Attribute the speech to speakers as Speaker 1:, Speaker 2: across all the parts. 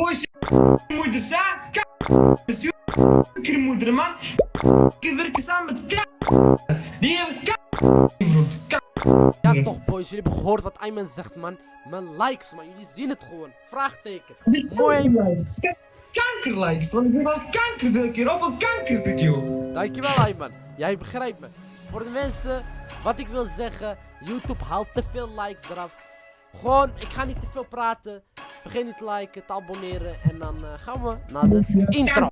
Speaker 1: Boys, moeder zijn. moeder man. Ik werk samen met k. Die hebben k.
Speaker 2: Ja toch boys, jullie hebben gehoord wat Ayman zegt man. Mijn likes man, jullie zien het gewoon. Vraagteken. Mooi.
Speaker 1: Kankerlikes, want ik wil al kanker keer op een kankervideo.
Speaker 2: Dankjewel Ayman, jij begrijpt me. Voor de mensen, wat ik wil zeggen, YouTube haalt te veel likes eraf. Gewoon, ik ga niet te veel praten. Vergeet niet te liken, te abonneren en dan uh, gaan we naar de intro.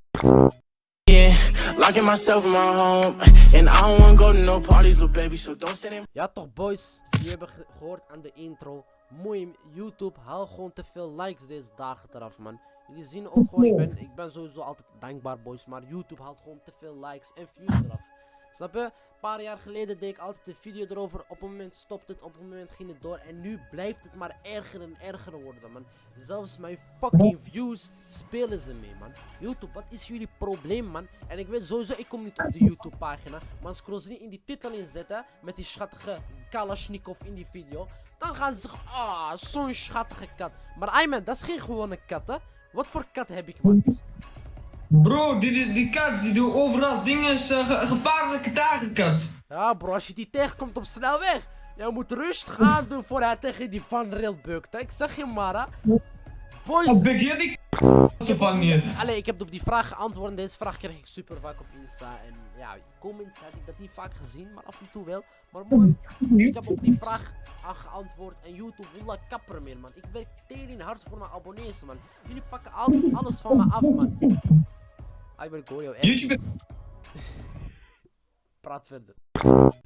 Speaker 2: Ja toch boys, jullie hebben gehoord aan de intro. Mooi, YouTube haal gewoon te veel likes deze dagen eraf man. Jullie zien ook gewoon, ik ben, ik ben sowieso altijd dankbaar boys Maar YouTube haalt gewoon te veel likes en views eraf Snap je? Een paar jaar geleden deed ik altijd een video erover. Op een moment stopt het, op een moment ging het door. En nu blijft het maar erger en erger worden, man. Zelfs mijn fucking views spelen ze mee, man. YouTube, wat is jullie probleem, man? En ik weet sowieso, ik kom niet op de YouTube-pagina. Maar als ze niet in die titel inzetten, met die schattige Kalashnikov in die video. Dan gaan ze zeggen, ah, zo'n schattige kat. Maar Ayman, dat is geen gewone kat, hè? Wat voor kat heb ik, man?
Speaker 1: Bro, die, die, die kat die doet overal dingen, uh, gevaarlijke takenkat.
Speaker 2: Ja bro, als je die tegenkomt op snelweg, jij moet rustig aan doen voor hij tegen die Van Rail bukt. Ik zeg je maar hè.
Speaker 1: Boys. Wat die te vangen?
Speaker 2: Allee, ik heb op die vraag geantwoord en deze vraag krijg ik super vaak op Insta. En ja, comments heb ik dat niet vaak gezien, maar af en toe wel. Maar mooi, ik heb op die vraag geantwoord en YouTube, wallah kapper meer man. Ik werk tering hard voor mijn abonnees man. Jullie pakken altijd alles van me af man. Ik ben Gorio.
Speaker 1: YouTube.
Speaker 2: Praat verder.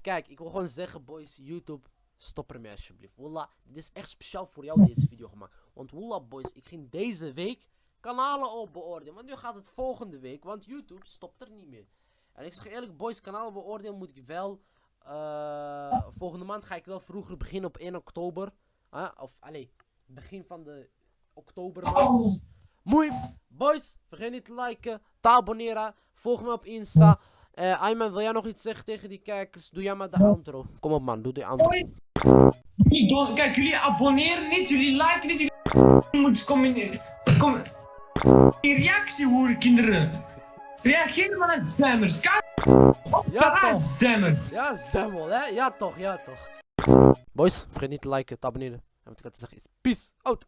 Speaker 2: Kijk, ik wil gewoon zeggen, boys, YouTube, stop ermee alsjeblieft. Wallah, dit is echt speciaal voor jou deze video gemaakt. Want wallah, boys, ik ging deze week kanalen op beoordelen. Want nu gaat het volgende week, want YouTube stopt er niet meer. En ik zeg eerlijk, boys, kanalen beoordelen moet ik wel. Uh, volgende maand ga ik wel vroeger beginnen op 1 oktober. Of, allee, begin van de oktober. Mooi, boys, vergeet niet te liken, abonneren, volg me op Insta. Uh, Ayman, wil jij nog iets zeggen tegen die kijkers? Doe jij maar de outro. Kom op man, doe de outro.
Speaker 1: Kijk, jullie abonneren niet, jullie liken niet, jullie moeten communiceren. Kom... Reactie horen kinderen. Reageer maar naar. Kijk.
Speaker 2: Ja toch.
Speaker 1: Zemmel.
Speaker 2: Ja, zemmel hè. Ja toch, ja toch. Boys, vergeet niet te liken, te abonneren. En wat ik had te zeggen is, peace out.